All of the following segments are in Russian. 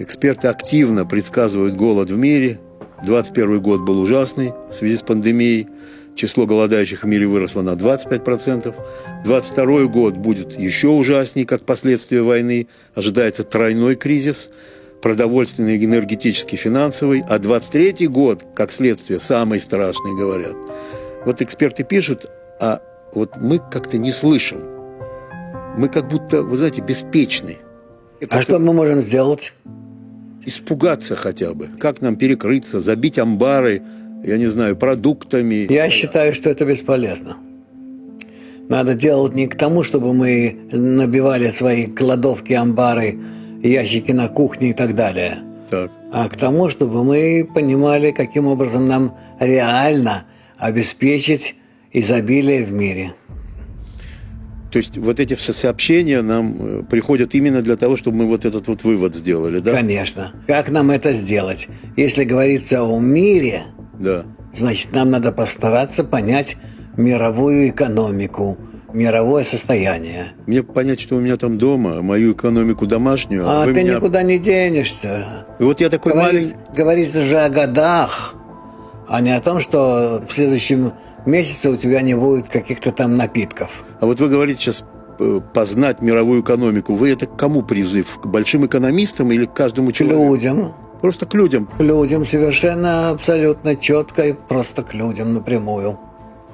Эксперты активно предсказывают голод в мире. 21 год был ужасный в связи с пандемией. Число голодающих в мире выросло на 25%. 22 год будет еще ужаснее, как последствия войны. Ожидается тройной кризис продовольственный, энергетический, финансовый, а 23 год, как следствие, самый страшный, говорят. Вот эксперты пишут, а вот мы как-то не слышим. Мы как будто, вы знаете, беспечны. А что мы можем сделать? Испугаться хотя бы. Как нам перекрыться, забить амбары, я не знаю, продуктами. Я считаю, что это бесполезно. Надо делать не к тому, чтобы мы набивали свои кладовки, амбары, ящики на кухне и так далее, Так. а к тому, чтобы мы понимали, каким образом нам реально обеспечить изобилие в мире. То есть вот эти все сообщения нам э, приходят именно для того, чтобы мы вот этот вот вывод сделали, да? Конечно. Как нам это сделать? Если говорится о мире, Да. значит, нам надо постараться понять мировую экономику, мировое состояние. Мне понять, что у меня там дома, мою экономику домашнюю, А вы ты меня... никуда не денешься. И вот я такой Говорит- маленький... Говорится же о годах, а не о том, что в следующем месяце у тебя не будет каких-то там напитков. А вот вы говорите сейчас э, познать мировую экономику. Вы это к кому призыв? К большим экономистам или к каждому К человеку? людям, Просто к людям. к людям совершенно абсолютно четко и просто к людям напрямую.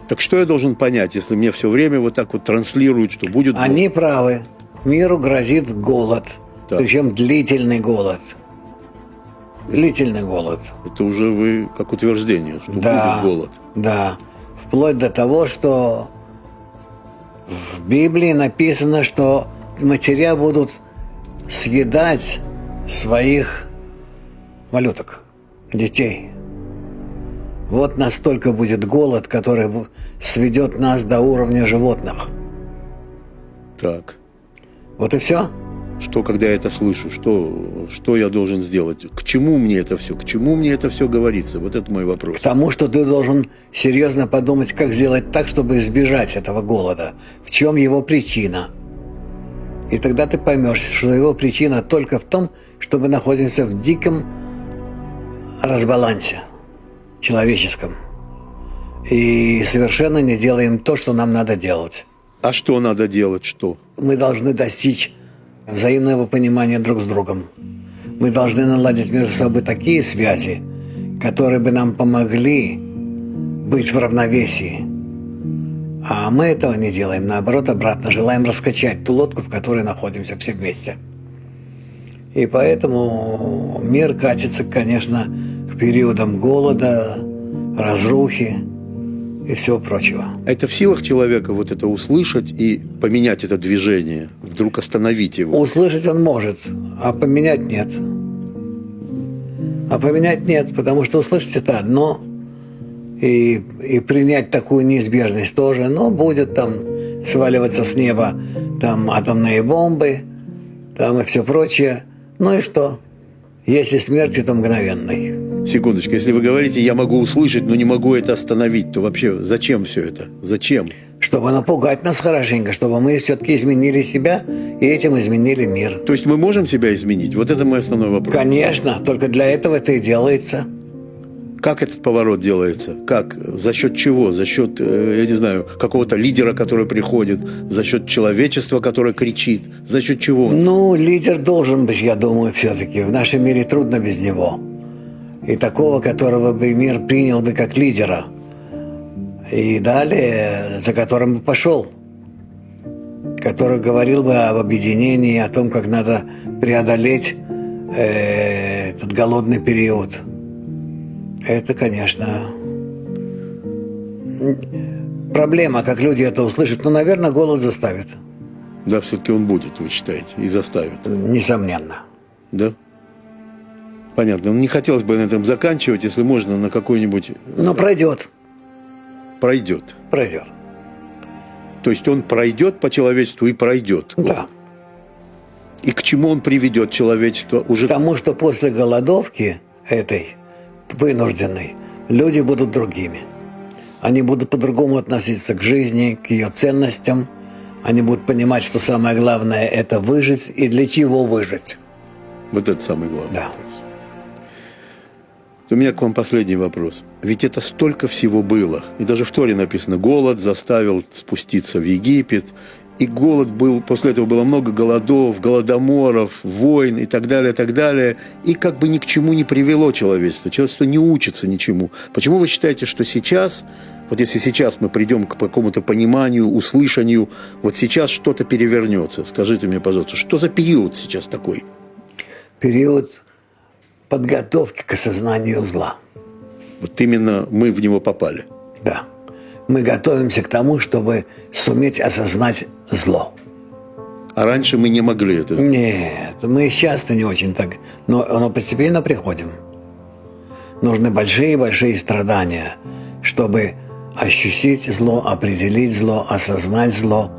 Так что я должен понять, если мне все время вот так вот транслируют, что будет... Они правы. Миру грозит голод. Так. Причем длительный голод. Длительный голод. Это уже вы как утверждение, что Да. будет голод. Да. Вплоть до того, что в Библии написано, что матеря будут съедать своих малюток, детей. Вот настолько будет голод, который сведет нас до уровня животных. Так. Вот и все. Что, когда я это слышу? Что, что я должен сделать? К чему мне это все? К чему мне это все говорится? Вот это мой вопрос. К тому, что ты должен серьезно подумать, как сделать так, чтобы избежать этого голода. В чем его причина? И тогда ты поймешь, что его причина только в том, что мы находимся в диком разбалансе человеческом. И совершенно не делаем то, что нам надо делать. А что надо делать? Что? Мы должны достичь взаимного понимания друг с другом. Мы должны наладить между собой такие связи, которые бы нам помогли быть в равновесии. А мы этого не делаем, наоборот, обратно желаем раскачать ту лодку, в которой находимся все вместе. И поэтому мир катится, конечно, к периодам голода, разрухи и всего прочего. Это в силах человека вот это услышать и поменять это движение, вдруг остановить его? Услышать он может, а поменять нет. А поменять нет, потому что услышать это одно, и, и принять такую неизбежность тоже, но будет там сваливаться с неба там атомные бомбы, там и все прочее. Ну и что? Если смерть, то мгновенной. Секундочку, если вы говорите, я могу услышать, но не могу это остановить, то вообще зачем все это? Зачем? Чтобы напугать нас хорошенько, чтобы мы все-таки изменили себя и этим изменили мир. То есть мы можем себя изменить? Вот это мой основной вопрос. Конечно, только для этого это и делается. Как этот поворот делается? Как? За счет чего? За счет, э, я не знаю, какого-то лидера, который приходит? За счет человечества, которое кричит? За счет чего? Ну, лидер должен быть, я думаю, все-таки. В нашем мире трудно без него. И такого, которого бы мир принял бы как лидера. И далее, за которым бы пошел. Который говорил бы об объединении, о том, как надо преодолеть э, этот голодный период. Это, конечно, проблема, как люди это услышат. Но, наверное, голод заставит. Да, все-таки он будет, вы считаете, и заставит. Несомненно. Да? Понятно. Ну, не хотелось бы на этом заканчивать, если можно, на какой-нибудь Но пройдет. пройдет. Пройдет. То есть он пройдет по человечеству и пройдет. Да. И к чему он приведет человечество уже? Потому что после голодовки этой вынужденной люди будут другими. Они будут по-другому относиться к жизни, к ее ценностям. Они будут понимать, что самое главное – это выжить и для чего выжить. Вот это самый главный Да. У меня к вам последний вопрос. Ведь это столько всего было. И даже в Торе написано, голод заставил спуститься в Египет. И голод был, после этого было много голодов, голодоморов, войн и так далее, и так далее. И как бы ни к чему не привело человечество. Человечество не учится ничему. Почему вы считаете, что сейчас, вот если сейчас мы придем к какому-то пониманию, услышанию, вот сейчас что-то перевернется? Скажите мне, пожалуйста, что за период сейчас такой? Период подготовки к осознанию зла. Вот именно мы в него попали. Да. Мы готовимся к тому, чтобы суметь осознать зло. А раньше мы не могли это сделать. Нет, мы часто не очень так, но, но постепенно приходим. Нужны большие-большие страдания, чтобы ощутить зло, определить зло, осознать зло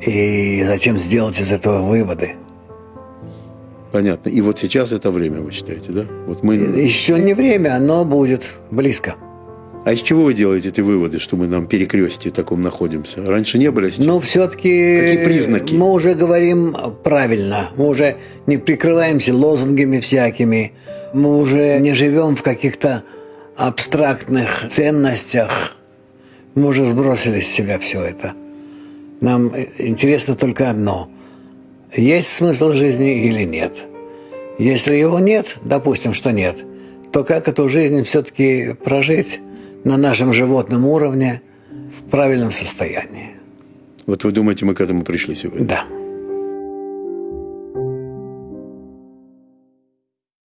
и затем сделать из этого выводы. Понятно. И вот сейчас это время, вы считаете, да? Вот мы... Еще не время, но будет близко. А из чего вы делаете эти выводы, что мы на перекрестии таком находимся? Раньше не были, а сейчас? Но все-таки Какие признаки? мы уже говорим правильно. Мы уже не прикрываемся лозунгами всякими. Мы уже не живем в каких-то абстрактных ценностях. Мы уже сбросили с себя все это. Нам интересно только одно. Есть смысл жизни или нет? Если его нет, допустим, что нет, то как эту жизнь все-таки прожить на нашем животном уровне в правильном состоянии? Вот вы думаете, мы к этому пришли сегодня? Да.